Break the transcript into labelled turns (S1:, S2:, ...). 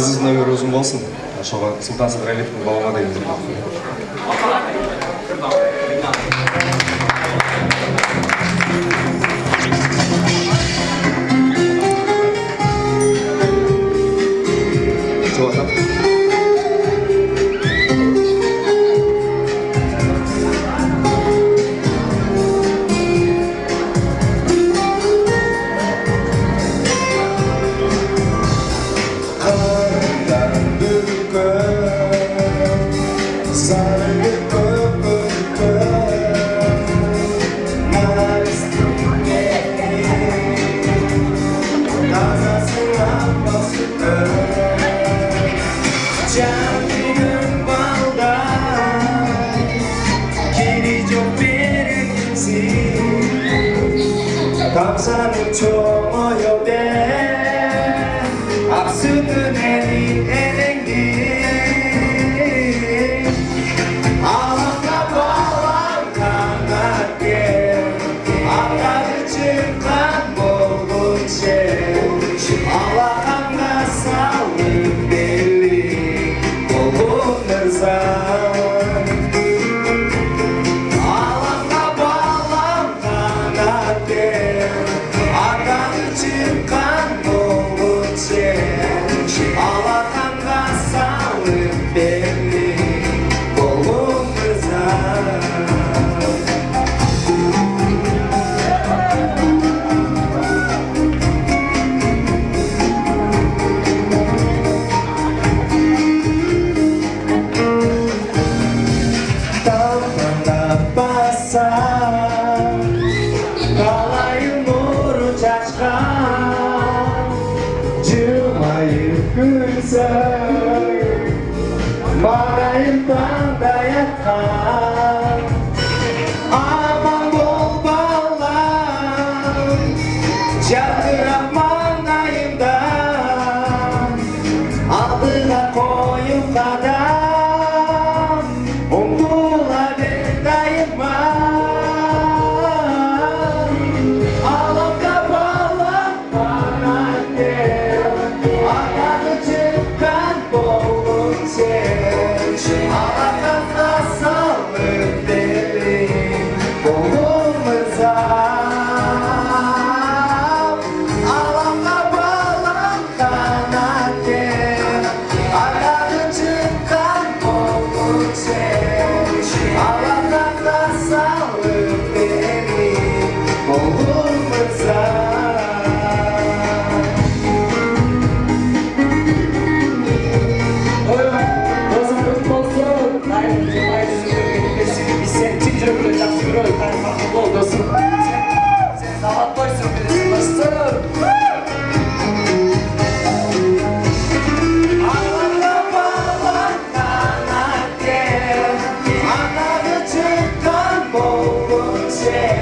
S1: Қызыз нөмір ұзын болсын Шоға сұлтан сыдырәлиевтің балама деген Gracias. 지 감사는 초모여대 앞수는 애니 cackan Cuma güzel Marayım dayakan Aman bol bağlar Çaldırak manayımdan Adına koyun kadar Yeah.